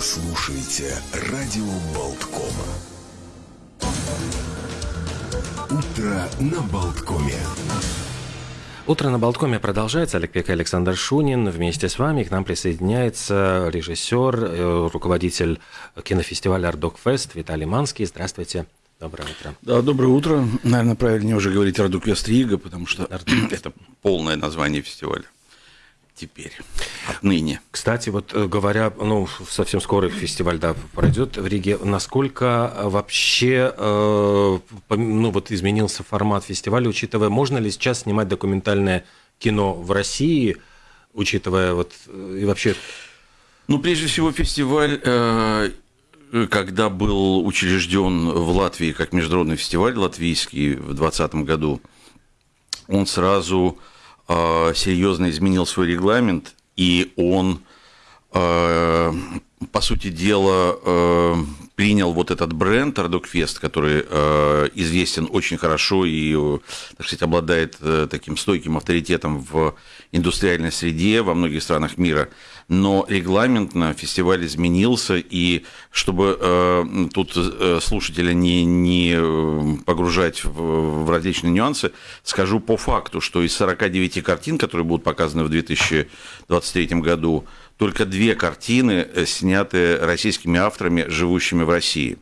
Вы слушаете радио Балтком. Утро на Балткоме. Утро на Балткоме продолжается. Олег Пек и Александр Шунин. Вместе с вами к нам присоединяется режиссер, э, руководитель кинофестиваля «Артдокфест» Виталий Манский. Здравствуйте. Доброе утро. Да, доброе утро. Наверное, правильнее уже говорить «Артдокфест Рига», потому что это полное название фестиваля теперь, отныне. Кстати, вот э, говоря, ну, совсем скоро фестиваль, да, пройдет в Риге, насколько вообще, э, ну, вот изменился формат фестиваля, учитывая, можно ли сейчас снимать документальное кино в России, учитывая вот, э, и вообще... Ну, прежде всего, фестиваль, э, когда был учрежден в Латвии как международный фестиваль латвийский в 2020 году, он сразу э, серьезно изменил свой регламент, и он, э, по сути дела, э, принял вот этот бренд Ардокфест, который э, известен очень хорошо и, так сказать, обладает э, таким стойким авторитетом в индустриальной среде во многих странах мира. Но регламент на фестиваль изменился, и чтобы э, тут э, слушателя не, не э, погружать в, в различные нюансы, скажу по факту, что из 49 картин, которые будут показаны в 2023 году, только две картины э, сняты российскими авторами, живущими в России.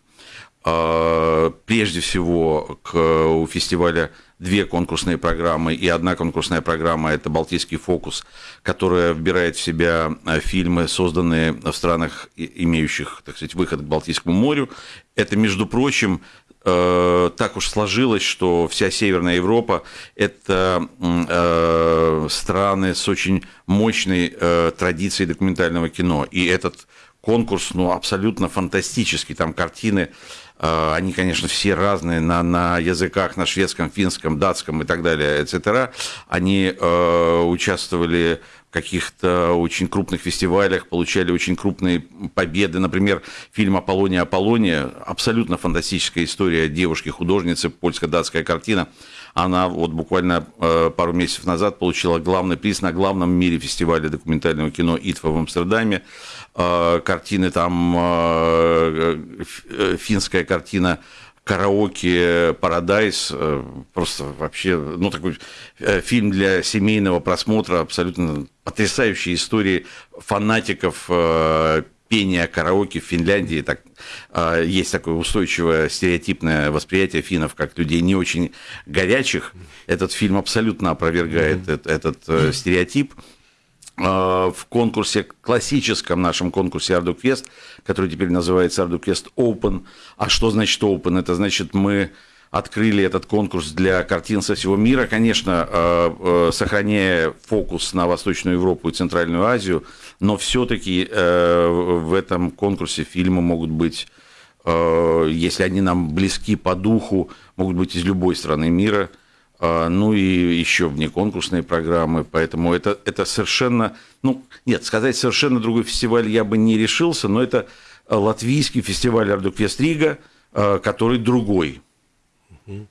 А, прежде всего, к, у фестиваля две конкурсные программы, и одна конкурсная программа – это «Балтийский фокус», которая вбирает в себя э, фильмы, созданные в странах, имеющих, так сказать, выход к Балтийскому морю. Это, между прочим, Э, так уж сложилось, что вся Северная Европа – это э, страны с очень мощной э, традицией документального кино. И этот конкурс ну, абсолютно фантастический. Там картины, они, конечно, все разные на, на языках, на шведском, финском, датском и так далее, etc. Они участвовали каких-то очень крупных фестивалях, получали очень крупные победы. Например, фильм «Аполлония, Аполлония» – абсолютно фантастическая история девушки-художницы, польско-датская картина. Она вот буквально э, пару месяцев назад получила главный приз на главном мире фестивале документального кино «ИТФА» в Амстердаме. Э, картины там, э, финская картина караоке Парадайз, э, просто вообще, ну, такой э, фильм для семейного просмотра, абсолютно потрясающие истории фанатиков э, пения караоке в Финляндии. Так, есть такое устойчивое стереотипное восприятие финнов как людей не очень горячих. Этот фильм абсолютно опровергает mm-hmm. этот, этот стереотип. А, в конкурсе, классическом нашем конкурсе Ardukvest, который теперь называется Ardukvest Open. А что значит Open? Это значит, мы открыли этот конкурс для картин со всего мира, конечно, а, а, сохраняя фокус на Восточную Европу и Центральную Азию, но все-таки в этом конкурсе фильмы могут быть, если они нам близки по духу, могут быть из любой страны мира – ну и еще внеконкурсные программы, поэтому это, это совершенно, ну, нет, сказать совершенно другой фестиваль я бы не решился, но это латвийский фестиваль Ардуквест Рига, а, который другой. Э,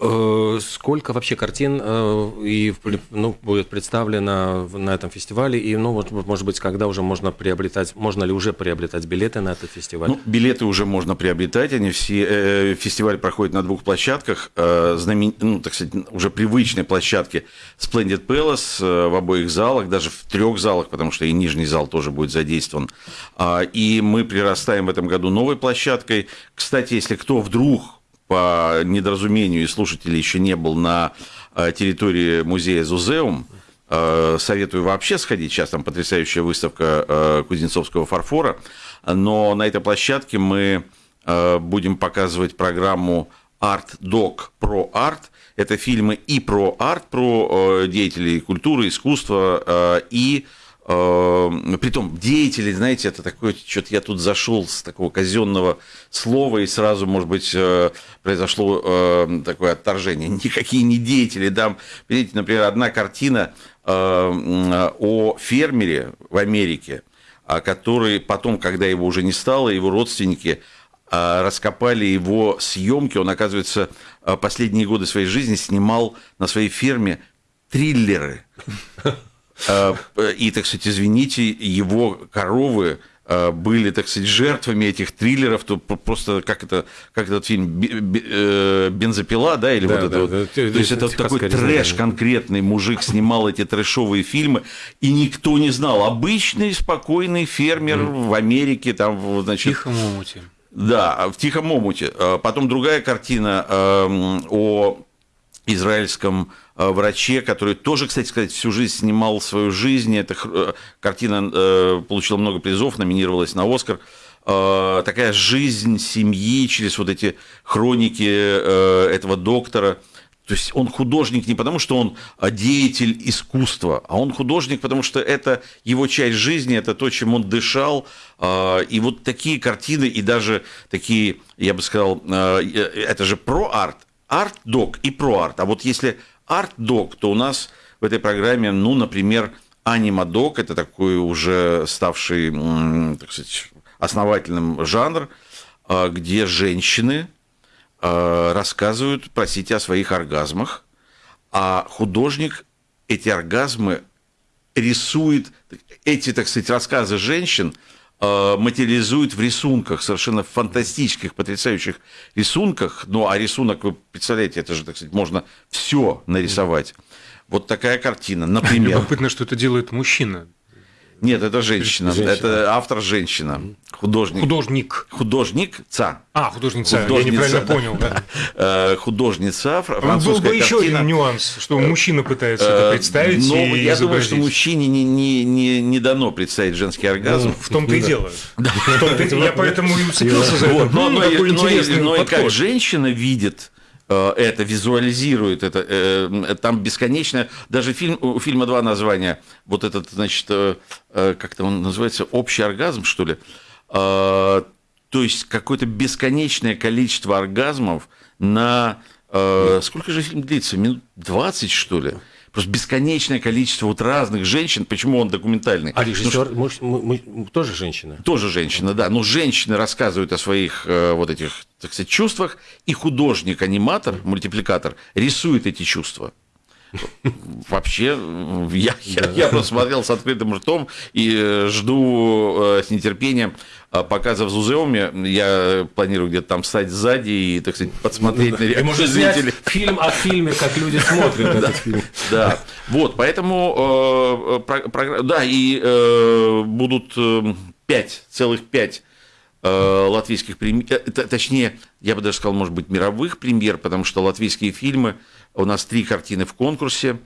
сколько вообще картин э, и, ну, будет представлено на этом фестивале? И, ну, вот, может быть, когда уже можно приобретать, можно ли уже приобретать билеты на этот фестиваль? Ну, билеты уже можно приобретать. Они все, э, фестиваль проходит на двух площадках. Э, знамен, ну, так сказать, уже привычной площадке Splendid Palace э, в обоих залах, даже в трех залах, потому что и нижний зал тоже будет задействован. Э, и мы прирастаем в этом году новой площадкой. Кстати, если кто вдруг по недоразумению, и слушатель еще не был на э, территории музея Зузеум, э, советую вообще сходить. Сейчас там потрясающая выставка э, кузнецовского фарфора. Но на этой площадке мы будем показывать программу Art Doc Pro Art. Это фильмы и про арт, про деятелей культуры, искусства, и притом деятели, знаете, это такое, что-то я тут зашел с такого казенного слова, и сразу, может быть, э, произошло э, такое отторжение. Никакие не деятели. Там, видите, например, одна картина э, о фермере в Америке, который потом, когда его уже не стало, его родственники раскопали его съемки. Он, оказывается, последние годы своей жизни снимал на своей ферме триллеры. Э, и, так сказать, извините, его коровы э, были, так сказать, жертвами этих триллеров, то просто как это, как этот фильм э, «Бензопила», да, или да, вот да, это вот. да, То есть это такой трэш конкретный, мужик снимал эти трэшовые фильмы, и никто не знал. Обычный спокойный фермер в Америке, там, значит... Тихом омуте. Да, в Тихом омуте. Потом другая картина эм, о израильском э, враче, который тоже, кстати сказать, всю жизнь снимал свою жизнь. Эта э, картина э, получила много призов, номинировалась на Оскар. Такая жизнь семьи через вот эти хроники этого доктора. То есть он художник не потому, что он деятель искусства, а он художник, потому что это его часть жизни, это то, чем он дышал. И вот такие картины, и даже такие, я бы сказал, это же про арт, арт-док и про-арт. А вот если арт-док, то у нас в этой программе, ну, например, анима-док, это такой уже ставший, так сказать, основательным жанр, а, где женщины а, рассказывают, простите, о своих оргазмах, а художник эти оргазмы рисует, эти, так сказать, рассказы женщин – материализует в рисунках, совершенно фантастических, потрясающих рисунках. Ну, а рисунок, вы представляете, это же, так сказать, можно все нарисовать. Вот такая картина, например. Любопытно, что это делает мужчина. Нет, это женщина. женщина. Это автор женщина. Художник. Художник. Художница. А, художница. художница Я неправильно да. понял. Да. Э, художница. Французская Был бы еще один нюанс, что мужчина пытается это э, представить. Но и я думаю, что мужчине не, не, не, не дано представить женский оргазм. Ну, в том-то и дело. Я поэтому и уцепился за это. Но и как женщина видит Э, это визуализирует, это, э, там бесконечно, даже фильм, у фильма два названия, вот этот, значит, э, как-то он называется, общий оргазм, что ли, то есть какое-то бесконечное количество оргазмов на... Сколько же фильм длится? Минут 20, что ли? Просто бесконечное количество вот разных женщин. Почему он документальный? А режиссер ну, мы, мы, мы, тоже женщина? Тоже женщина, да. Но женщины рассказывают о своих э, вот этих, так сказать, чувствах, и художник-аниматор, мультипликатор рисует эти чувства. Вообще, я, я, я просто смотрел с открытым ртом и э, жду э, с нетерпением а показа в Зузеуме. Я планирую где-то там встать сзади и, так сказать, подсмотреть на реакцию зрителей. фильм о фильме, как люди смотрят этот фильм. Да, вот, поэтому, э, да, и будут пять, целых пять латвийских премьер, точнее, я бы даже сказал, может быть, мировых премьер, потому что латвийские фильмы у нас три картины в конкурсе.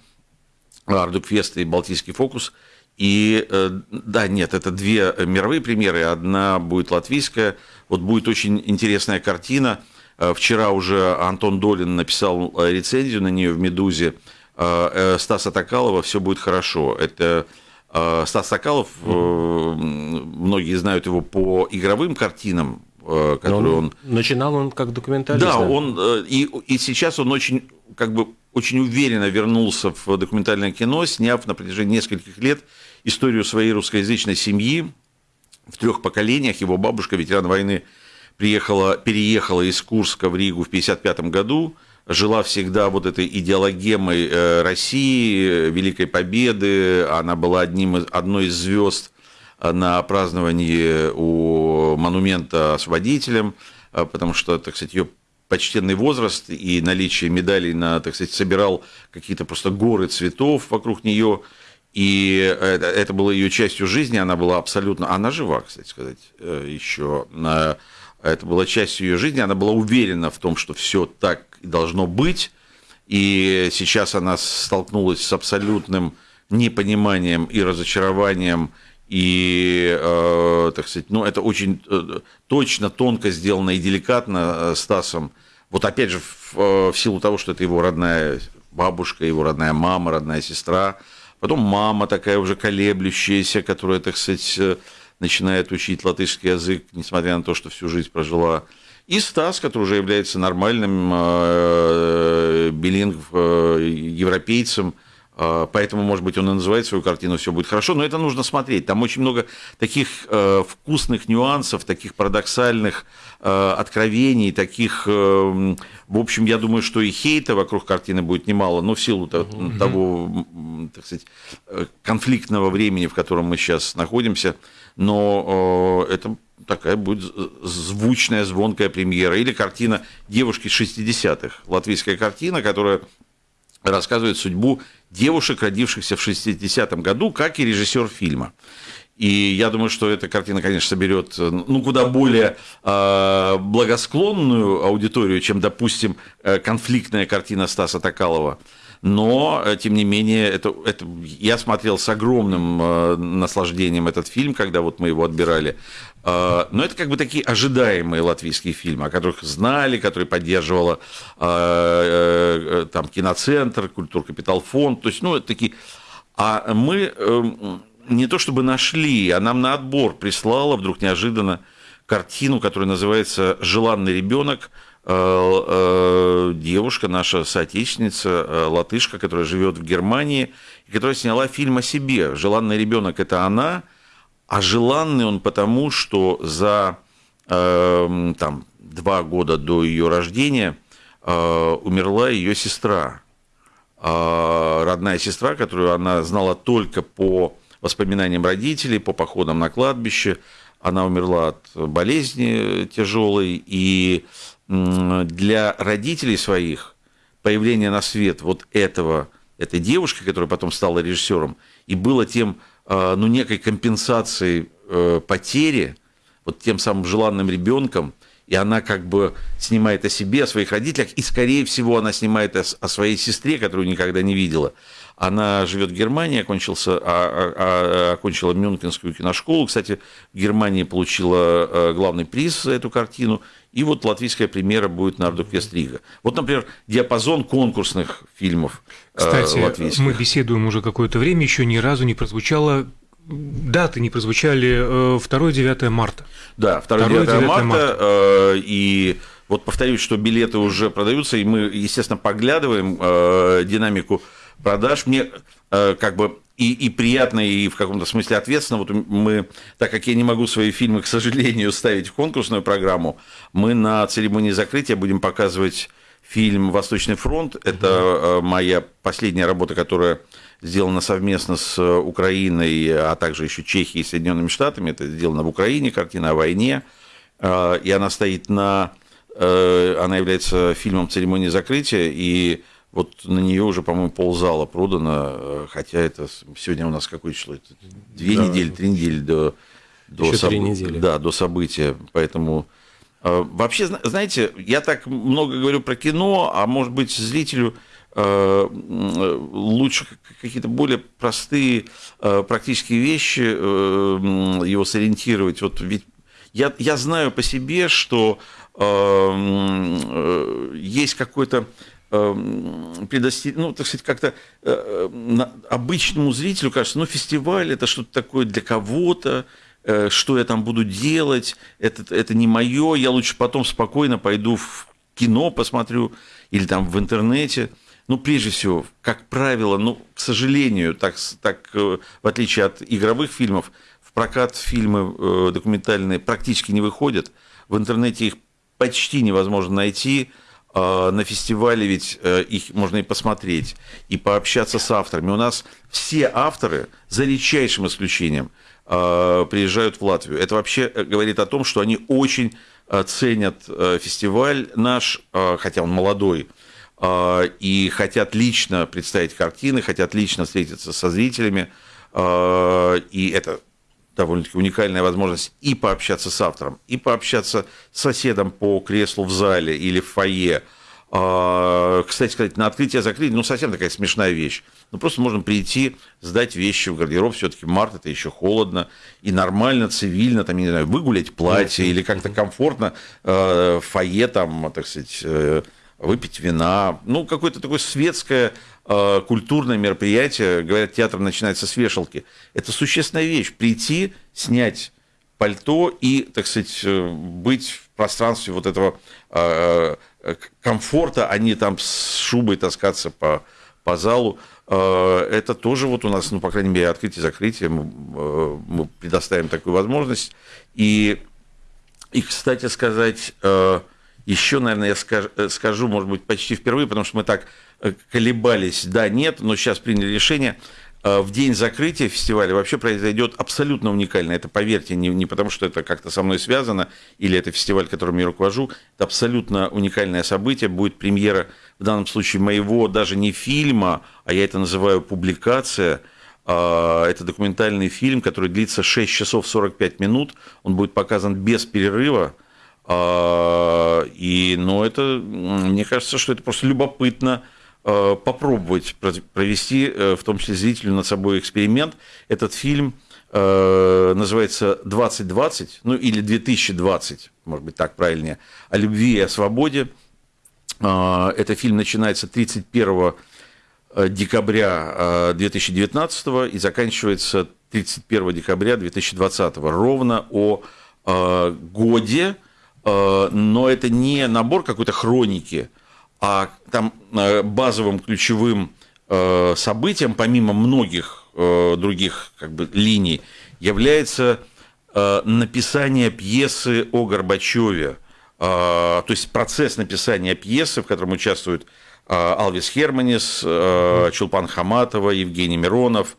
Ардукфест и Балтийский фокус. И э, да, нет, это две мировые премьеры, одна будет латвийская. Вот будет очень интересная картина. Э, вчера уже Антон Долин написал э, рецензию на нее в «Медузе». Стаса Токалова «Все будет хорошо». Это Стас Сокалов, многие знают его по игровым картинам, которые он, он... Начинал он как документалист. Да? он и, и сейчас он очень как бы очень уверенно вернулся в документальное кино, сняв на протяжении нескольких лет историю своей русскоязычной семьи в трех поколениях. Его бабушка, ветеран войны, приехала, переехала из Курска в Ригу в 1955 году, жила всегда вот этой идеологемой э, России, Великой Победы. Она была одним из, одной из звезд на праздновании у монумента освободителям, э, потому что, так сказать, ее почтенный возраст и наличие медалей на, так сказать, собирал какие-то просто горы цветов вокруг нее. И это, это было ее частью жизни, она была абсолютно... Она жива, кстати сказать, э, еще. Это была частью ее жизни, она была уверена в том, что все так должно быть. И сейчас она столкнулась с абсолютным непониманием и разочарованием и, э, так сказать, ну, это очень э, точно, тонко сделано и деликатно э, Стасом. Вот опять же, э, в силу того, что это его родная бабушка, его родная мама, родная сестра. Потом мама такая уже колеблющаяся, которая, так сказать, э, начинает учить латышский язык, несмотря на то, что всю жизнь прожила. И Стас, который уже является нормальным э, э, европейцем, а, поэтому, может быть, он и называет свою картину «Все будет хорошо», но это нужно смотреть. Там очень много таких э, вкусных нюансов, таких парадоксальных э, откровений, таких, э, в общем, я думаю, что и хейта вокруг картины будет немало, но в силу того, так сказать, конфликтного времени, в котором мы сейчас находимся, но это такая будет звучная, звонкая премьера. Или картина «Девушки 60-х», латвийская картина, которая рассказывает судьбу девушек, родившихся в 60-м году, как и режиссер фильма. И я думаю, что эта картина, конечно, соберет ну, куда более э, благосклонную аудиторию, чем, допустим, э, конфликтная картина Стаса Токалова. Но, э, тем не менее, это, это, я смотрел с огромным э, наслаждением этот фильм, когда вот мы его отбирали. Э, но это как бы такие ожидаемые латвийские фильмы, о которых знали, которые поддерживала э, э, там киноцентр, культур капитал фонд, то есть, ну, это такие... А мы эм, не то чтобы нашли, а нам на отбор прислала вдруг неожиданно картину, которая называется «Желанный ребенок», Э, э, девушка, наша соотечественница, э, латышка, которая живет в Германии, и которая сняла фильм о себе. «Желанный ребенок» – это она, а желанный он потому, что за там, два года до ее рождения умерла ее сестра, родная сестра, которую она знала только по воспоминаниям родителей, по походам на кладбище. Она умерла от болезни тяжелой, и для родителей своих появление на свет вот этого, этой девушки, которая потом стала режиссером, и было тем, а, ну, некой компенсацией э, потери, вот тем самым желанным ребенком, и она как бы снимает о себе, о своих родителях, и, скорее всего, она снимает о, о своей сестре, которую никогда не видела. Она живет в Германии, окончился, а, а, а, окончила Мюнхенскую киношколу. Кстати, в Германии получила э, главный приз за эту картину. И вот латвийская премьера будет на Ардуквест Рига. Вот, например, диапазон конкурсных фильмов э, Кстати, латвийских. мы беседуем уже какое-то время, еще ни разу не прозвучало даты не прозвучали 2-9 э, марта. Да, 2-9 марта, марта. И вот повторюсь, что билеты уже продаются, и мы, естественно, поглядываем динамику продаж. Мне э, как бы и, и приятно, и в каком-то смысле ответственно. Вот мы, так как я не могу свои фильмы, к сожалению, ставить в конкурсную программу, мы на церемонии закрытия будем показывать фильм «Восточный фронт». Это угу. моя последняя работа, которая сделана совместно с Украиной, а также еще Чехией и Соединенными Штатами. Это сделано в Украине, картина о войне. Э, и она стоит на... Э, она является фильмом церемонии закрытия, и вот на нее уже, по-моему, ползала продано, э, хотя это сегодня у нас какое число? Это две да. недели, три недели до, до, соб... недели. Да, до события. Поэтому э, вообще, знаете, я так много говорю про кино, а может быть, зрителю э, лучше какие-то более простые практические вещи его сориентировать. Вот ведь я, я знаю по себе, что есть какой-то Эм, предостеречь, ну, так сказать, как-то э, обычному зрителю кажется, ну, фестиваль это что-то такое для кого-то, э, что я там буду делать, это, это не мое, я лучше потом спокойно пойду в кино посмотрю или там в интернете. Ну, прежде всего, как правило, ну, к сожалению, так, так э, в отличие от игровых фильмов, в прокат фильмы документальные практически не выходят. В интернете их почти невозможно найти. А, на фестивале ведь э, их можно и посмотреть, и пообщаться с авторами. У нас все авторы, за редчайшим исключением, а, приезжают в Латвию. Это вообще э, говорит о том, что они очень э, ценят фестиваль наш, хотя он молодой, и хотят лично представить картины, хотят лично встретиться со зрителями. И это довольно-таки уникальная возможность и пообщаться с автором, и пообщаться с соседом по креслу в зале или в фойе. А, кстати сказать, на открытие закрытие, ну, совсем такая смешная вещь. Ну, просто можно прийти, сдать вещи в гардероб, все-таки март, это еще холодно, и нормально, цивильно, там, не знаю, выгулять платье или как-то комфортно э, в фойе, там, так сказать, э, выпить вина. Ну, какое-то такое светское Э, культурное мероприятие, говорят, театр начинается с вешалки. Это существенная вещь. Прийти, снять пальто и, так сказать, э, быть в пространстве вот этого э, комфорта, а не там с шубой таскаться по, по залу. Это тоже вот у нас, ну, по крайней мере, открытие-закрытие, мы, предоставим такую возможность. И, и кстати сказать, еще, наверное, я скажу, может быть, почти впервые, потому что мы так колебались, да, нет, но сейчас приняли решение. э, в день закрытия фестиваля вообще произойдет абсолютно уникально. Это, поверьте, не, не потому, что это как-то со мной связано, или это фестиваль, которым я руковожу. Это абсолютно уникальное событие. Будет премьера, в данном случае, моего даже не фильма, а я это называю публикация. А, это документальный фильм, который длится 6 часов 45 минут. Он будет показан без перерыва. А, и, ну, это, мне кажется, что это просто любопытно Э, попробовать провести, э, в том числе зрителю, над собой эксперимент. Этот фильм э, называется «2020», ну или «2020», может быть, так правильнее, о любви и о свободе. Этот фильм начинается 31 декабря 2019 и заканчивается 31 декабря 2020, ровно о годе, но это не набор какой-то хроники, а там э, базовым ключевым э, событием, помимо многих э, других как бы, линий, является написание пьесы о Горбачеве. То есть процесс написания пьесы, в котором участвуют Алвис Херманис, Чулпан Хаматова, Евгений Миронов,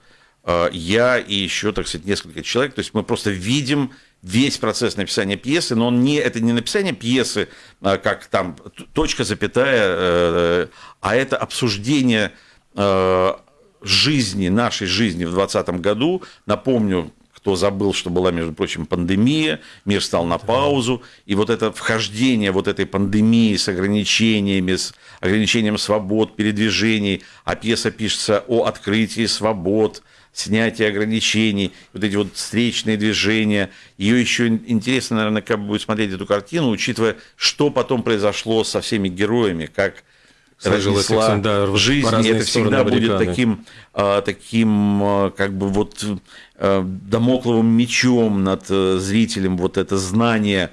я и еще, так сказать, несколько человек. То есть мы просто видим весь процесс написания пьесы, но он не, это не написание пьесы, а, как там точка, запятая, э, а это обсуждение э, жизни, нашей жизни в 2020 году. Напомню, кто забыл, что была, между прочим, пандемия, мир стал на паузу, и вот это вхождение вот этой пандемии с ограничениями, с ограничением свобод, передвижений, а пьеса пишется о открытии свобод, снятие ограничений, вот эти вот встречные движения. Ее еще интересно, наверное, как будет смотреть эту картину, учитывая, что потом произошло со всеми героями, как разнесла да, в жизни. Это всегда будет таким, а, таким, а, как бы вот а, домокловым мечом над зрителем, вот это знание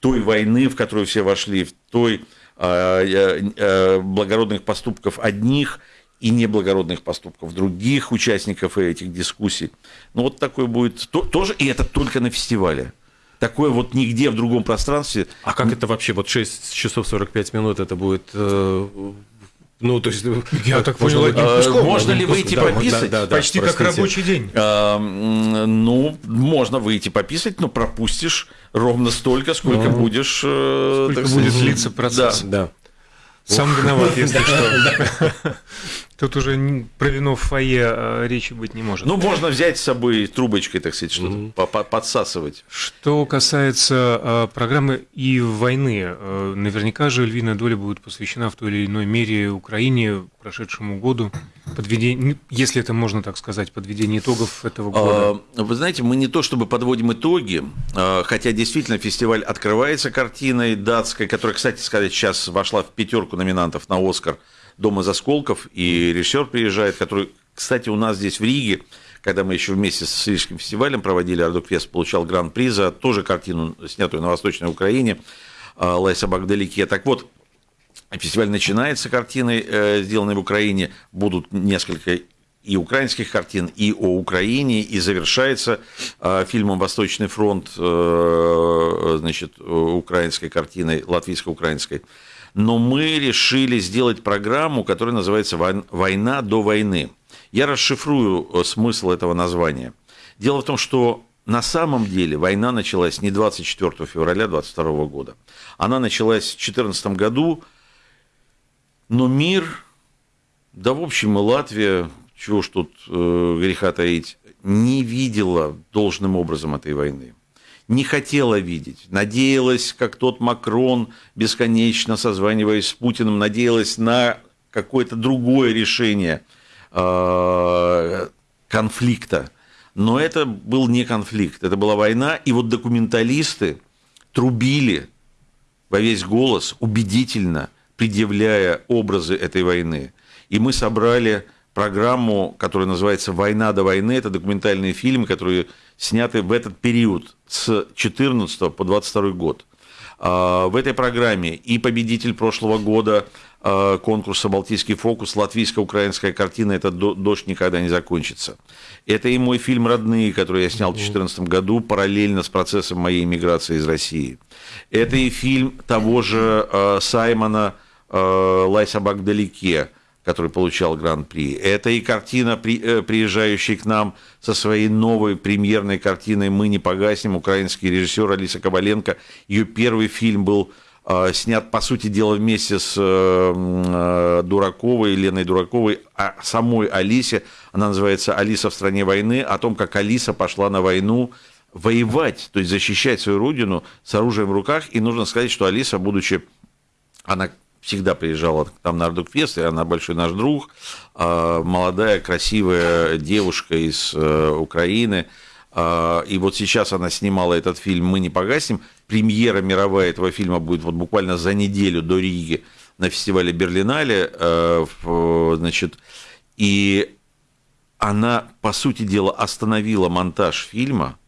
той войны, в которую все вошли, в той благородных поступков одних – и неблагородных поступков других участников этих дискуссий. Ну, вот такой будет то, тоже, и это только на фестивале. Такое вот нигде в другом пространстве. А как это вообще, вот 6 часов 45 минут это будет э, ну, то есть, я так понял, одним куском. Можно ли выйти да, пописать? Да, да, Почти простите. как рабочий день. А, ну, можно выйти пописать, но пропустишь ровно столько, сколько ну, будешь. Э, сколько будет длиться процесс. Да. да. Сам виноват, если что. Тут уже про вино в фойе а, речи быть не может. Ну, можно взять с собой трубочкой, так сказать, что-то mm-hmm. подсасывать. Что касается а, программы и войны, а, наверняка же львиная доля будет посвящена в той или иной мере Украине, прошедшему году, подведение, если это можно так сказать, подведение итогов этого года. Вы знаете, мы не то чтобы подводим итоги, хотя действительно фестиваль открывается картиной датской, которая, кстати сказать, сейчас вошла в пятерку номинантов на Оскар – Дом из осколков, и режиссер приезжает, который, кстати, у нас здесь в Риге, когда мы еще вместе с Рижским фестивалем проводили Ардуквест, получал гран-при за тоже картину, снятую на Восточной Украине, а, «Лай собак вдалеке». Так вот, фестиваль начинается картиной, э, сделанной в Украине, будут несколько и украинских картин, и о Украине, и завершается э, фильмом «Восточный фронт», э, значит, украинской картиной, латвийско-украинской но мы решили сделать программу, которая называется «Война до войны». Я расшифрую э, смысл этого названия. Дело в том, что на самом деле война началась не 24 февраля 22 года. Она началась в 2014 году, но мир, да в общем и Латвия, чего ж тут э, греха таить, не видела должным образом этой войны не хотела видеть. Надеялась, как тот Макрон, бесконечно созваниваясь с Путиным, надеялась на какое-то другое решение э, конфликта. Но это был не конфликт, это была война. И вот документалисты трубили во весь голос, убедительно предъявляя образы этой войны. И мы собрали программу, которая называется «Война до войны». Это документальные фильмы, которые сняты в этот период с 14 по 22 год. А, в этой программе и победитель прошлого года а, конкурса «Балтийский фокус», латвийско-украинская картина «Это дождь никогда не закончится». Это и мой фильм «Родные», который я снял в 2014 году параллельно с процессом моей иммиграции из России. Это и фильм того же а, Саймона «Лай собак вдалеке», который получал гран-при. Это и картина, э, приезжающая к нам со своей новой премьерной картиной «Мы не погаснем», украинский режиссер Алиса Коваленко. Ее первый фильм был э, снят, по сути дела, вместе с э, Дураковой, Леной Дураковой, а самой Алисе. Она называется «Алиса в стране войны», о том, как Алиса пошла на войну воевать, то есть защищать свою родину с оружием в руках. И нужно сказать, что Алиса, будучи, она всегда приезжала там на Ардукфест, и она большой наш друг, а, молодая, красивая девушка из э, Украины. А, и вот сейчас она снимала этот фильм «Мы не погаснем». Премьера мировая этого фильма будет вот буквально за неделю до Риги на фестивале Берлинале. Э, значит, и она, по сути дела, остановила монтаж фильма,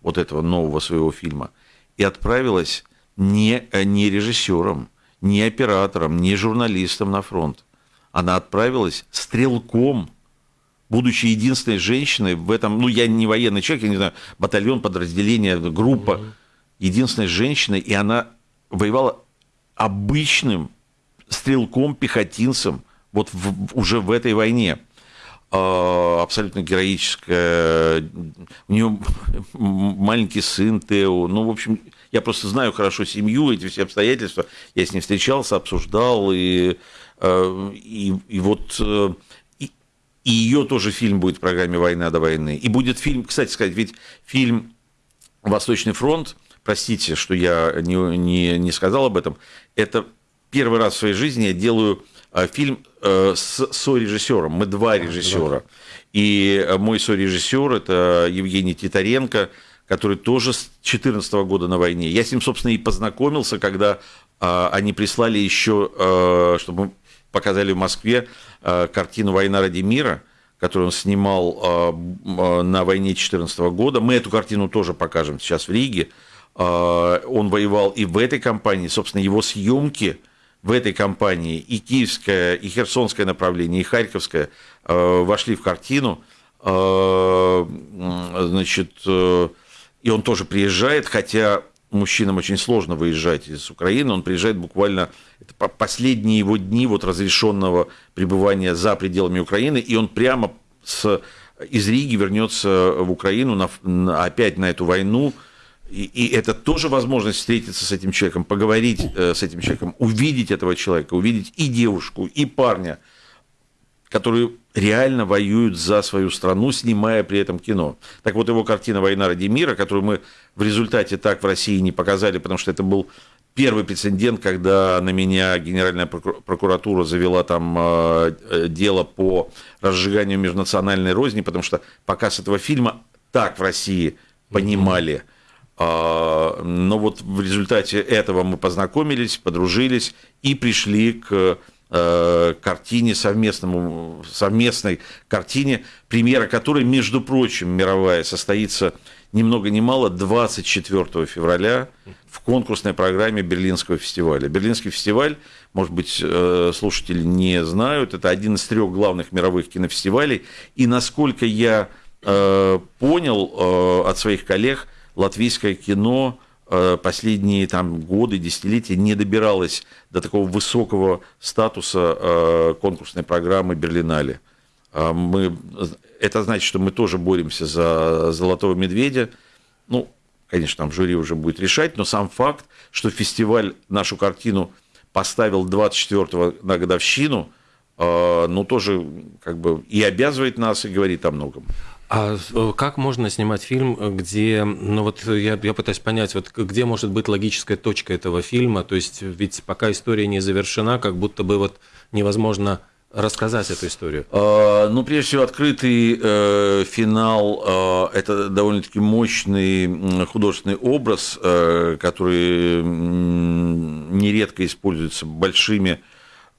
вот этого нового своего фильма, и отправилась не, э, не режиссером, ни оператором, ни журналистом на фронт. Она отправилась стрелком, будучи единственной женщиной в этом, ну, я не военный человек, я не знаю, батальон, подразделение, группа, единственной женщиной, и она воевала обычным стрелком, пехотинцем, вот в, уже в этой войне. А, абсолютно героическая. У нее маленький сын Тео. Ну, в общем, я просто знаю хорошо семью, эти все обстоятельства. Я с ней встречался, обсуждал, и, э, и, и вот э, и, и ее тоже фильм будет в программе «Война до войны». И будет фильм, кстати сказать, ведь фильм «Восточный фронт», простите, что я не, не, не сказал об этом, это первый раз в своей жизни я делаю э, фильм с сорежиссером. Мы два режиссера. И мой сорежиссер это Евгений Титаренко, который тоже с 2014 года на войне. Я с ним, собственно, и познакомился, когда а, они прислали еще, а, чтобы мы показали в Москве а, картину «Война ради мира», которую он снимал а, на войне 2014 года. Мы эту картину тоже покажем сейчас в Риге. А, он воевал и в этой компании, собственно, его съемки в этой компании и киевское, и херсонское направление, и харьковское а, вошли в картину. А, значит, э, и он тоже приезжает, хотя мужчинам очень сложно выезжать из Украины, он приезжает буквально, это последние его дни вот разрешенного пребывания за пределами Украины, и он прямо с, из Риги вернется в Украину на, на, опять на эту войну, и, и это тоже возможность встретиться с этим человеком, поговорить э, с этим человеком, увидеть этого человека, увидеть и девушку, и парня, которые реально воюют за свою страну, снимая при этом кино. Так вот, его картина «Война ради мира», которую мы в результате так в России не показали, потому что это был первый прецедент, когда на меня Генеральная прокуратура завела там э, э, дело по разжиганию межнациональной розни, потому что показ этого фильма так в России понимали. А, но вот в результате этого мы познакомились, подружились и пришли к Э, картине, совместному, совместной картине, премьера которой, между прочим, мировая, состоится ни много ни мало 24 февраля в конкурсной программе Берлинского фестиваля. Берлинский фестиваль, может быть, э, слушатели не знают, это один из трех главных мировых кинофестивалей. И насколько я э, понял от своих коллег, латвийское кино последние там, годы, десятилетия не добиралась до такого высокого статуса э, конкурсной программы Берлинале. А мы, это значит, что мы тоже боремся за золотого медведя. Ну, конечно, там жюри уже будет решать, но сам факт, что фестиваль нашу картину поставил 24-го на годовщину, э, ну, тоже как бы и обязывает нас, и говорит о многом. А э, как можно снимать фильм, где, ну вот я, я пытаюсь понять, вот где может быть логическая точка этого фильма, то есть ведь пока история не завершена, как будто бы вот невозможно рассказать эту историю? А, ну, прежде всего, открытый э, финал э, – это довольно-таки мощный художественный образ, э, который нередко используется большими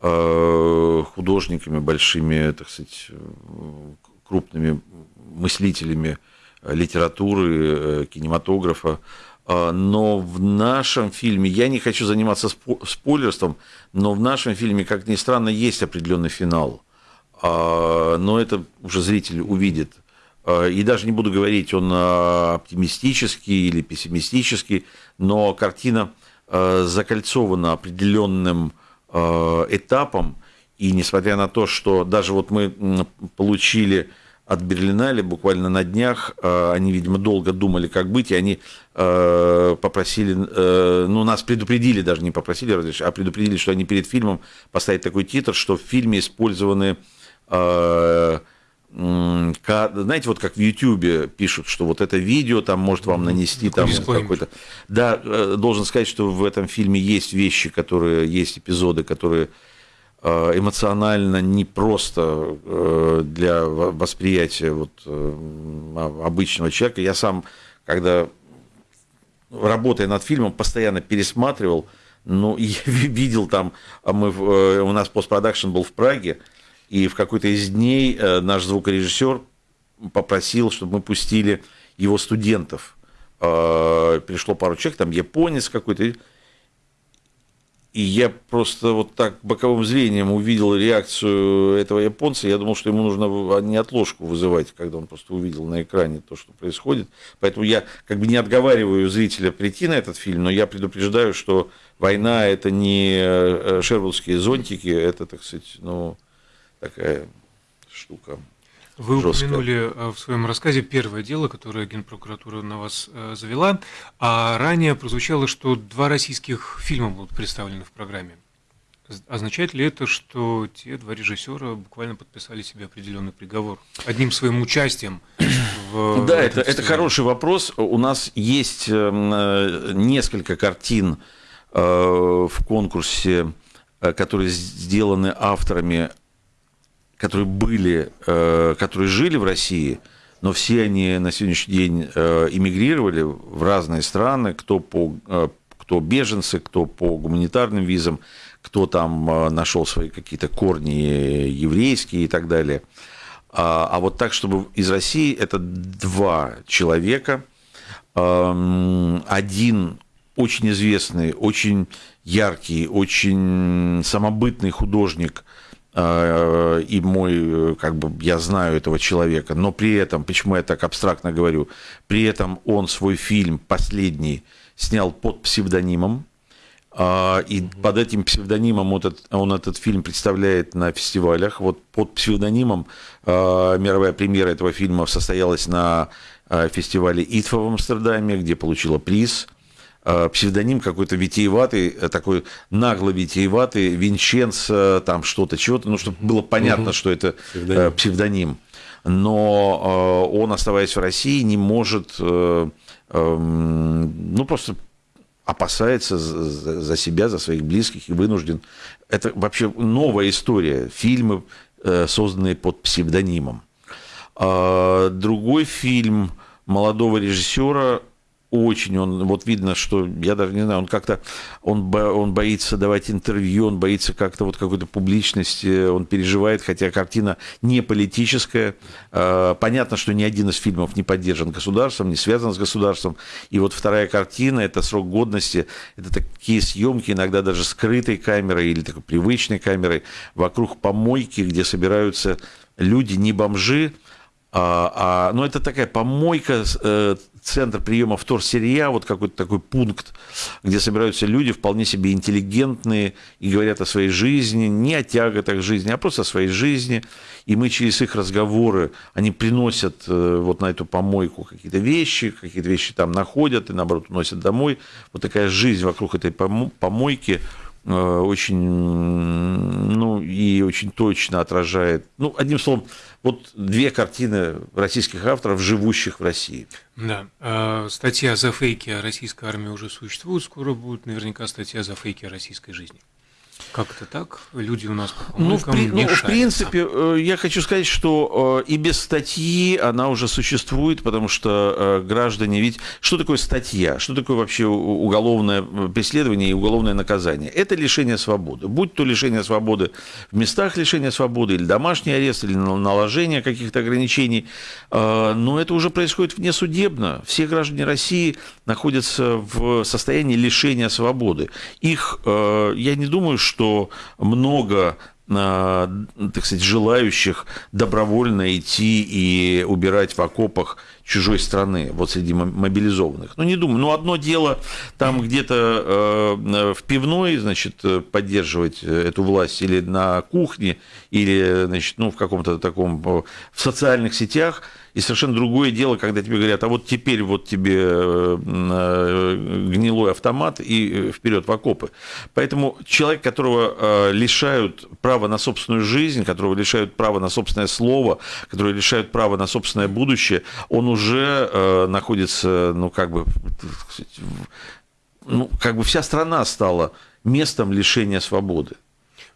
э, художниками, большими, так сказать, крупными мыслителями э, литературы, э, кинематографа. А, но в нашем фильме, я не хочу заниматься спойлерством, но в нашем фильме, как ни странно, есть определенный финал. А, но это уже зритель увидит. А, и даже не буду говорить, он оптимистический или пессимистический, но картина закольцована определенным этапом, И несмотря на то, что даже вот мы получили от Берлинале буквально на днях, э, они, видимо, долго думали, как быть, и они э, попросили, ну, нас предупредили, даже не попросили а предупредили, что они перед фильмом поставят такой титр, что в фильме использованы знаете, вот как в Ютьюбе пишут, что вот это видео там может вам нанести там какой-то... Да, э, должен сказать, что в этом фильме есть вещи, которые, есть эпизоды, которые э, эмоционально не просто э, для восприятия вот обычного человека. Я сам, когда работая над фильмом, постоянно пересматривал, ну, и видел там, а мы, у нас постпродакшн был в Праге, и в какой-то из дней э, наш звукорежиссер попросил, чтобы мы пустили его студентов. Э, пришло пару человек, там японец какой-то. И я просто вот так боковым зрением увидел реакцию этого японца. Я думал, что ему нужно не отложку вызывать, когда он просто увидел на экране то, что происходит. Поэтому я как бы не отговариваю зрителя прийти на этот фильм, но я предупреждаю, что война – это не э, шервудские зонтики, это, так сказать, ну, такая штука. Вы жесткая. упомянули э, в своем рассказе первое дело, которое Генпрокуратура на вас э, завела, а ранее прозвучало, что два российских фильма будут представлены в программе. Означает ли это, что те два режиссера буквально подписали себе определенный приговор одним своим участием? В да, это, это хороший вопрос. У нас есть э, несколько картин в конкурсе, которые сделаны авторами которые были, э, которые жили в России, но все они на сегодняшний день э, эмигрировали в разные страны, кто, по, э, кто беженцы, кто по гуманитарным визам, кто там нашел свои какие-то корни еврейские и так далее. А, а вот так, чтобы из России это два человека. Эм, один очень известный, очень яркий, очень самобытный художник – и мой, как бы, я знаю этого человека, но при этом, почему я так абстрактно говорю, при этом он свой фильм последний снял под псевдонимом, а, и под этим псевдонимом он этот, он этот фильм представляет на фестивалях. Вот под псевдонимом а, мировая премьера этого фильма состоялась на фестивале ИТФА в Амстердаме, где получила приз. Э, псевдоним какой-то витиеватый, э, такой нагло витиеватый, Винченцо, там что-то, чего-то, ну, чтобы было понятно, угу. что это э, псевдоним. псевдоним. Но он, оставаясь в России, не может, эм, ну, просто опасается за себя, за своих близких и вынужден. Это вообще новая история. Фильмы, созданные под псевдонимом. А другой фильм молодого режиссера очень он, вот видно, что, я даже не знаю, он как-то, он, он боится давать интервью, он боится как-то вот какой-то публичности, он переживает, хотя картина не политическая. А, понятно, что ни один из фильмов не поддержан государством, не связан с государством. И вот вторая картина, это срок годности, это такие съемки, иногда даже скрытой камерой или такой привычной камерой, вокруг помойки, где собираются люди, не бомжи, а, а, ну, это такая помойка, э, центр приема вторсырья, вот какой-то такой пункт, где собираются люди вполне себе интеллигентные и говорят о своей жизни, не о тяготах жизни, а просто о своей жизни. И мы через их разговоры, они приносят э, вот на эту помойку какие-то вещи, какие-то вещи там находят и, наоборот, уносят домой. Вот такая жизнь вокруг этой помойки – очень, ну, и очень точно отражает, ну, одним словом, вот две картины российских авторов, живущих в России. Да, э, статья за фейки о российской армии уже существует, скоро будет наверняка статья за фейки о российской жизни. Как это так? Люди у нас по ну, в, при, ну, в принципе, э, я хочу сказать, что э, и без статьи она уже существует, потому что э, граждане ведь... Что такое статья? Что такое вообще уголовное преследование и уголовное наказание? Это лишение свободы. Будь то лишение свободы в местах лишения свободы, или домашний арест, или наложение каких-то ограничений, но это уже происходит внесудебно. Все граждане России находятся в состоянии лишения свободы. Их, я не думаю, что много а, так сказать, желающих добровольно идти и убирать в окопах чужой страны, вот среди мобилизованных. Ну, не думаю. Ну, одно дело там где-то э, в пивной, значит, поддерживать эту власть или на кухне, или, значит, ну, в каком-то таком, в социальных сетях – и совершенно другое дело, когда тебе говорят, а вот теперь вот тебе э, э, гнилой автомат и э, вперед в окопы. Поэтому человек, которого лишают права на собственную жизнь, которого лишают права на собственное слово, которого лишают права на собственное будущее, он уже находится, ну, как бы, ну, как бы вся страна стала местом лишения свободы.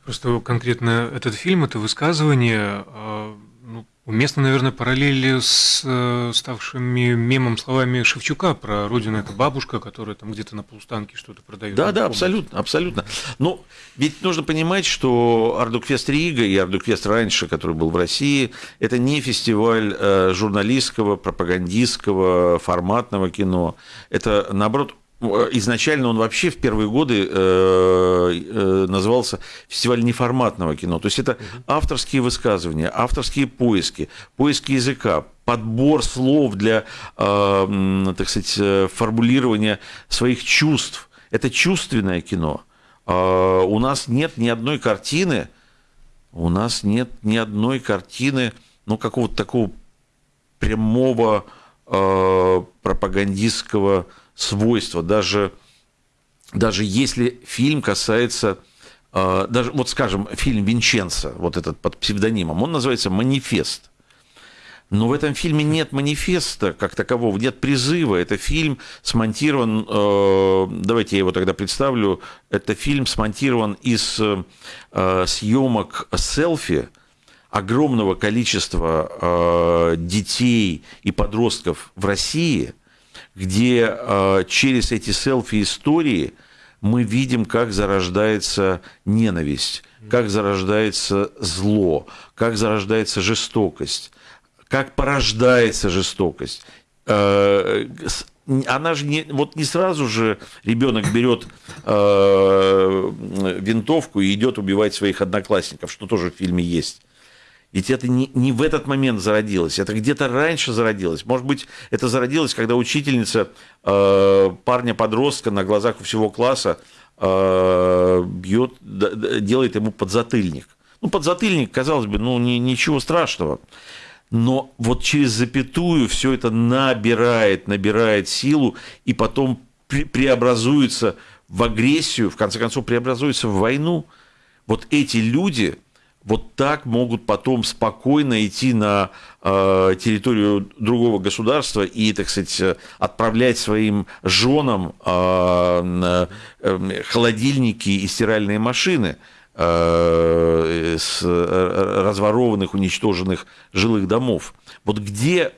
Просто конкретно этот фильм, это высказывание Уместно, наверное, параллели с э, ставшими мемом словами Шевчука про родину это бабушка, которая там где-то на полустанке что-то продает. Да, да, абсолютно, абсолютно. Но ведь нужно понимать, что Ардукфест Рига и Ардукфест раньше, который был в России, это не фестиваль э, журналистского, пропагандистского, форматного кино. Это, наоборот, изначально он вообще в первые годы э, э, назывался фестиваль неформатного кино. То есть это авторские высказывания, авторские поиски, поиски языка, подбор слов для, так сказать, формулирования своих чувств. Это чувственное кино. А у нас нет ни одной картины, у нас нет ни одной картины, ну, какого-то такого прямого пропагандистского свойства, даже, даже если фильм касается, э, даже вот скажем, фильм Винченца, вот этот под псевдонимом, он называется «Манифест». Но в этом фильме нет манифеста как такового, нет призыва. Это фильм смонтирован, э, давайте я его тогда представлю, это фильм смонтирован из э, съемок селфи огромного количества детей и подростков в России – где э, через эти селфи-истории мы видим, как зарождается ненависть, как зарождается зло, как зарождается жестокость, как порождается жестокость. Э, она же не, вот не сразу же ребенок берет э, винтовку и идет убивать своих одноклассников, что тоже в фильме есть. Ведь это не, не в этот момент зародилось, это где-то раньше зародилось. Может быть, это зародилось, когда учительница э, парня-подростка на глазах у всего класса э, бьет, делает ему подзатыльник. Ну, подзатыльник, казалось бы, ну, не, ничего страшного. Но вот через запятую все это набирает, набирает силу и потом пре преобразуется в агрессию, в конце концов преобразуется в войну. Вот эти люди, вот так могут потом спокойно идти на э, территорию другого государства и, так сказать, отправлять своим женам э, э, холодильники и стиральные машины э, с разворованных, уничтоженных жилых домов. Вот где,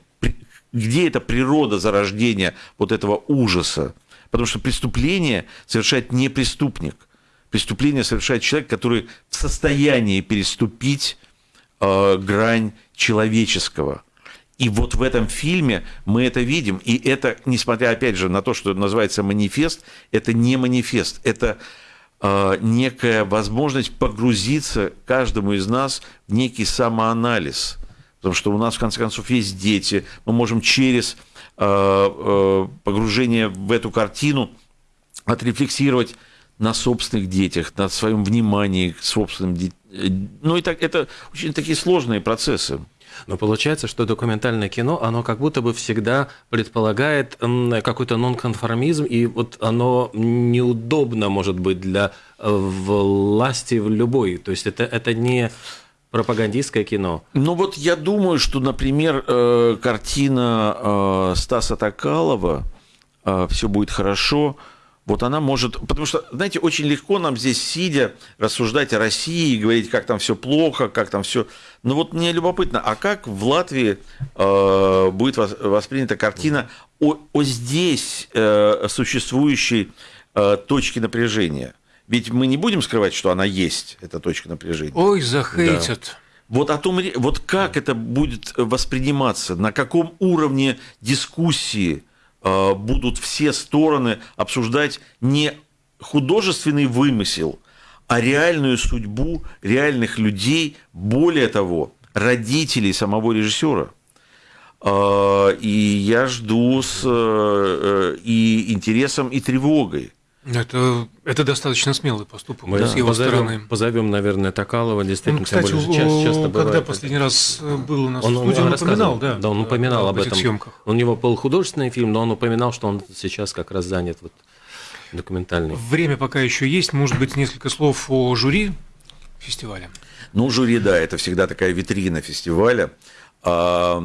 где эта природа зарождения вот этого ужаса? Потому что преступление совершает не преступник – преступление совершает человек, который в состоянии переступить э, грань человеческого. И вот в этом фильме мы это видим. И это, несмотря, опять же, на то, что называется манифест, это не манифест, это э, некая возможность погрузиться каждому из нас в некий самоанализ. Потому что у нас, в конце концов, есть дети. Мы можем через э, э, погружение в эту картину отрефлексировать на собственных детях, на своем внимании к собственным детям. Ну, и так, это очень такие сложные процессы. Но получается, что документальное кино, оно как будто бы всегда предполагает какой-то нонконформизм, и вот оно неудобно, может быть, для э, власти в любой. То есть это, это не пропагандистское кино. Ну вот я думаю, что, например, э, картина э, Стаса Токалова «Все будет хорошо», вот она может... Потому что, знаете, очень легко нам здесь, сидя, рассуждать о России, говорить, как там все плохо, как там все... Но вот мне любопытно, а как в Латвии э, будет воспринята картина о, о здесь э, существующей э, точке напряжения? Ведь мы не будем скрывать, что она есть, эта точка напряжения. Ой, захейтят. Да. Вот о том, вот как это будет восприниматься, на каком уровне дискуссии будут все стороны обсуждать не художественный вымысел, а реальную судьбу реальных людей, более того, родителей самого режиссера. А, и я жду с э, и интересом, и тревогой. Это, это достаточно смелый поступок Мы с его позовем, стороны. позовем, наверное, Такалова, действительно, Он, кстати, тем более, часто, часто когда бывает. последний раз был у нас Он, в он, студии, он, рассказывал, упоминал, да, да, он упоминал об этих этом. съемках. У него был художественный фильм, но он упоминал, что он сейчас как раз занят вот документальный. Время пока еще есть, может быть, несколько слов о жюри фестиваля. Ну, жюри, да, это всегда такая витрина фестиваля. А,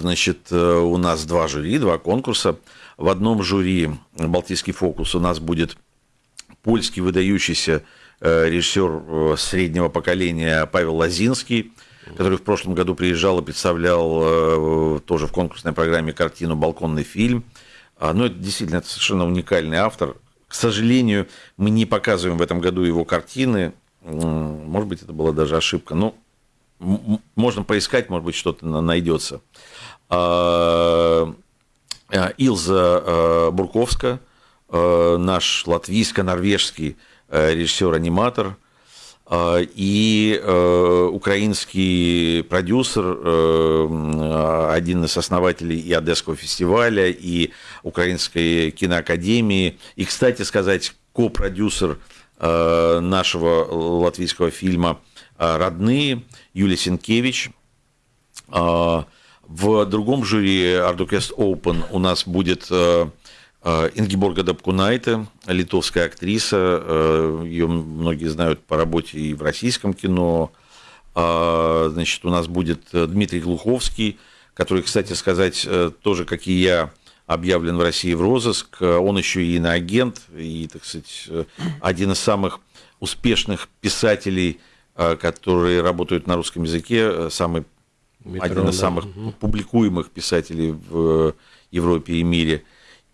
Значит, э, у нас два жюри, два конкурса. В одном жюри «Балтийский фокус» у нас будет польский выдающийся э, режиссер э, среднего поколения Павел Лазинский, который в прошлом году приезжал и представлял э, тоже в конкурсной программе картину «Балконный фильм». А, Ну, это действительно это совершенно уникальный автор. К сожалению, мы не показываем в этом году его картины. Может быть, это была даже ошибка. Но можно поискать, может быть, что-то на- найдется. А, Илза э, Бурковска, э, наш латвийско-норвежский э, режиссер-аниматор, э, и э, украинский продюсер, э, один из основателей и Одесского фестиваля, и Украинской киноакадемии, и, кстати сказать, ко-продюсер э, нашего латвийского фильма э, «Родные» Юлия Сенкевич. В другом жюри Ardukest Open у нас будет э, э, Ингеборга Дабкунайте, литовская актриса. э, Ее многие знают по работе и в российском кино. А, Значит, у нас будет Дмитрий Глуховский, который, кстати сказать, тоже, как и я, объявлен в России в розыск. Он еще и иноагент, и, так сказать, один из самых успешных писателей, которые работают на русском языке, самый Метро, один из да. самых публикуемых писателей в Европе и мире.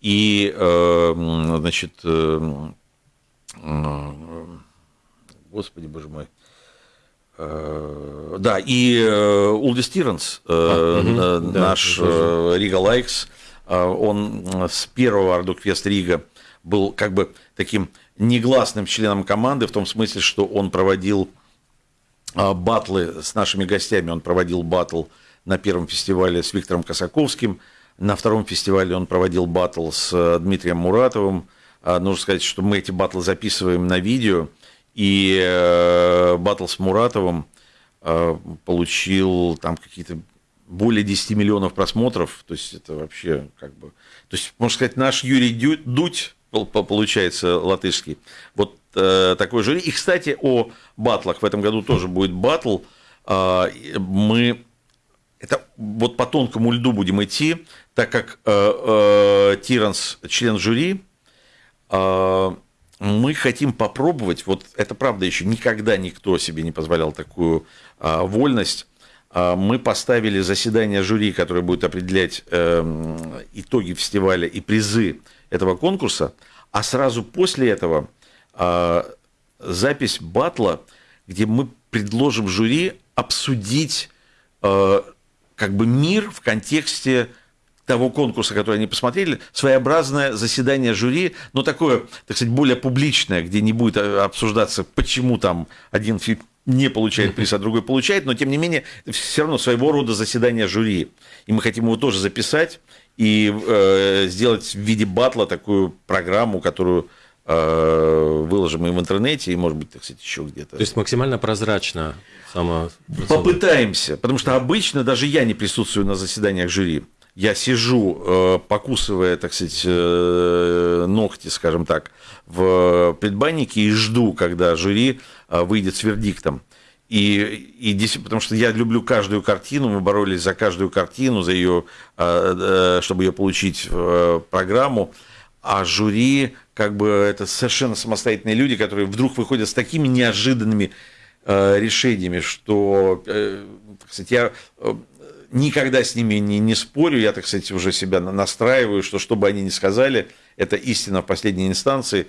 И, э, м, значит, э, м, господи, боже мой, Э, да, и э, Улди Стиренс, э, А, э, да, наш э, Рига Лайкс, э, он э, с первого Ардукфест Рига был как бы таким негласным членом команды, в том смысле, что он проводил батлы с нашими гостями. Он проводил батл на первом фестивале с Виктором Косаковским, на втором фестивале он проводил батл с э, Дмитрием Муратовым. А, Нужно сказать, что мы эти батлы записываем на видео, и э, батл с Муратовым э, получил там какие-то более 10 миллионов просмотров, то есть это вообще как бы... То есть, можно сказать, наш Юрий Дудь, получается, латышский, вот э, такой жюри. И, кстати, о батлах. В этом году тоже будет батл. И мы это вот по тонкому льду будем идти, так как э, э, Тиранс член жюри, э, мы хотим попробовать, вот это правда еще никогда никто себе не позволял такую э, вольность. Э, мы поставили заседание жюри, которое будет определять э, итоги фестиваля и призы этого конкурса, а сразу после этого э, запись батла, где мы предложим жюри обсудить э, как бы мир в контексте того конкурса, который они посмотрели, своеобразное заседание жюри, но такое, так сказать, более публичное, где не будет э, обсуждаться, почему там один фильм не получает приз, а другой получает, но тем не менее все равно своего рода заседание жюри. И мы хотим его тоже записать и э, сделать в виде батла такую программу, которую э, выложим и в интернете, и, может быть, так сказать, еще где-то. То есть максимально прозрачно сама. Попытаемся, потому что обычно даже я не присутствую на заседаниях жюри. Я сижу, э, покусывая, так сказать, э, ногти, скажем так, в предбаннике и жду, когда жюри выйдет с вердиктом. И, и потому что я люблю каждую картину, мы боролись за каждую картину, за ее, э, э, чтобы ее получить в э, программу. А жюри, как бы, это совершенно самостоятельные люди, которые вдруг выходят с такими неожиданными решениями, что, так сказать, я никогда с ними не, не спорю, я, так сказать, уже себя на- настраиваю, что что бы они ни сказали, это истина в последней инстанции,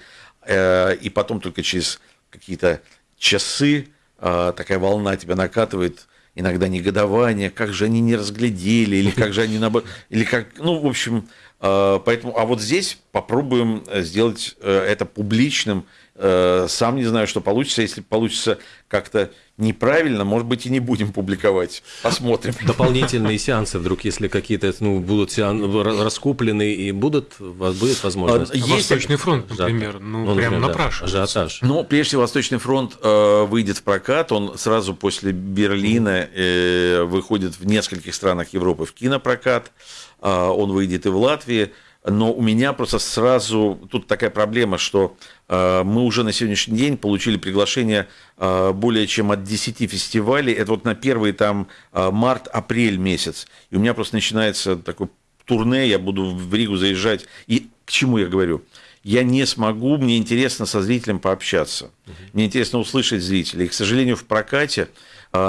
и потом только через какие-то часы такая волна тебя накатывает, иногда негодование, как же они не разглядели, или как же они наоборот, или как, ну, в общем, э, поэтому, а вот здесь попробуем э, сделать э, это публичным сам не знаю, что получится. Если получится как-то неправильно, может быть, и не будем публиковать. Посмотрим. Дополнительные сеансы вдруг, если какие-то ну, будут сеан... раскуплены и будут, будет возможность. А, есть Восточный фронт, например, ну, ну прям напрашивается. Ажиотаж. Ну, прежде всего, Восточный фронт э, выйдет в прокат. Он сразу после Берлина э, выходит в нескольких странах Европы в кинопрокат. Э, он выйдет и в Латвии но у меня просто сразу тут такая проблема, что э, мы уже на сегодняшний день получили приглашение э, более чем от 10 фестивалей. Это вот на первый там э, март-апрель месяц. И у меня просто начинается такой турне, я буду в Ригу заезжать. И к чему я говорю? Я не смогу, мне интересно со зрителем пообщаться. Мне интересно услышать зрителей. И, к сожалению, в прокате,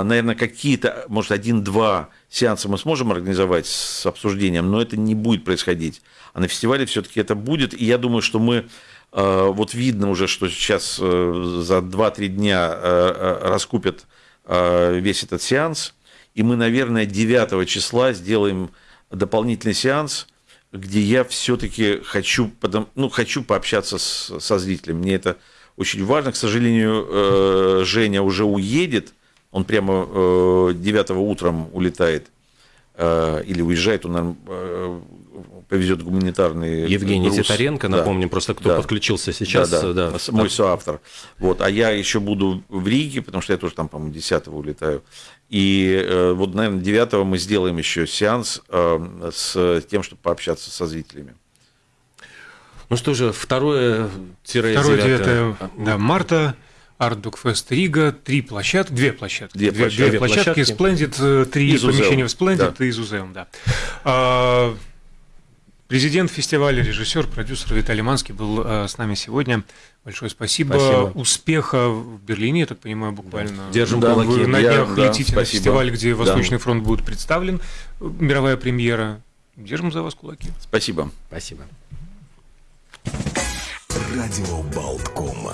наверное, какие-то, может, один-два сеанса мы сможем организовать с обсуждением, но это не будет происходить. А на фестивале все-таки это будет. И я думаю, что мы э, вот видно уже, что сейчас э, за 2-3 дня э, раскупят весь этот сеанс. И мы, наверное, 9 числа сделаем дополнительный сеанс, где я все-таки хочу, ну, хочу пообщаться с, со зрителем. Мне это очень важно. К сожалению, Женя уже уедет. Он прямо 9 утром улетает или уезжает, он, наверное, повезет гуманитарный Евгений груз. Титаренко, напомним, да. просто кто да. подключился сейчас. Да, да. Да. Мой соавтор. Вот. А я еще буду в Риге, потому что я тоже там, по-моему, 10 улетаю. И э, вот, наверное, 9 мы сделаем еще сеанс э, с тем, чтобы пообщаться со зрителями. Ну что же, второе тире 9 да, марта. Артдукфест Рига, три площадки, две площадки, две, две, площадки, две площадки, Splendid, э, три из помещения в Splendid да. и из да. А, Президент фестиваля, режиссер, продюсер Виталий Манский был э, с нами сегодня. Большое спасибо. спасибо. Успеха в Берлине, я так понимаю, буквально. Держим да, кулаки. Вы на днях я, летите да, на фестиваль, где Восточный да. фронт будет представлен. Мировая премьера. Держим за вас кулаки. Спасибо. Спасибо. Радио Болткома.